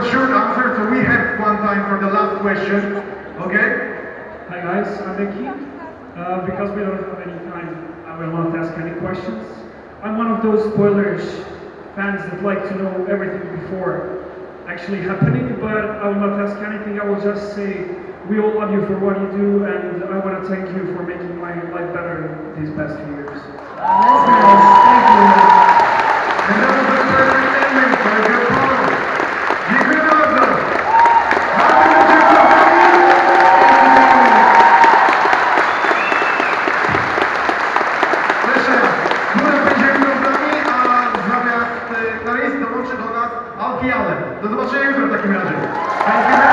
a short answer, so we have one time for the last question. Okay? Hi guys, I'm Becky. Uh, because we don't have any time, I will not ask any questions. I'm one of those spoilers fans that like to know everything before actually happening, but I will not ask anything. I will just say we all love you for what you do, and I want to thank you for making my life better these past few years. pijany. Do zobaczenia jutro w takim razie.